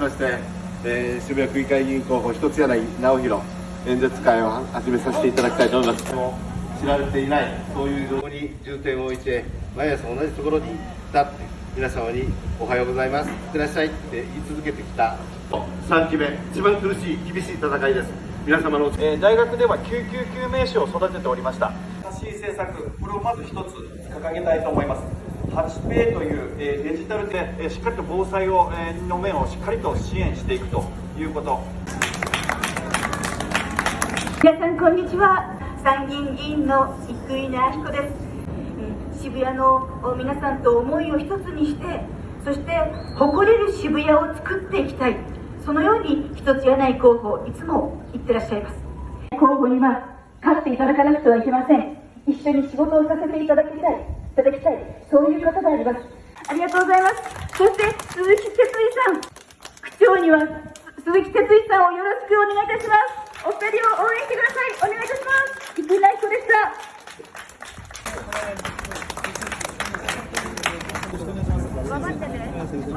そして、えー、渋谷区議会議員候補一つ柳直弘演説会を始めさせていただきたいと思います。も知られていないそういうところに重点を置いて毎朝同じところに立って皆様におはようございます。いってらっしゃいって言い続けてきた3期目一番苦しい厳しい戦いです。皆様のえー大学では救急救命士を育てておりました。発信政策これをまず一つ掲げたいと思います 8Pay という、えーデジタルで、えーしっかりと防災を、えーの面をしっかりと支援していくということ。皆さんこんにちは。参議院議員の生稲晃子です。えー渋谷のお皆さんと思いを一つにしてそして誇れる渋谷を作っていきたい。そのように一つ柳井候補いつも言ってらっしゃいます。候補には勝っていただかなくてはいけません。一緒に仕事をさせていただきたいいただきたい。そういう方であります。ありがとうございます。そして鈴木哲衣さん。区長には鈴木哲衣さんをよろしくお願いいたします。お二人を応援してください。お願いいたします。生稲彦でした。頑張ってね。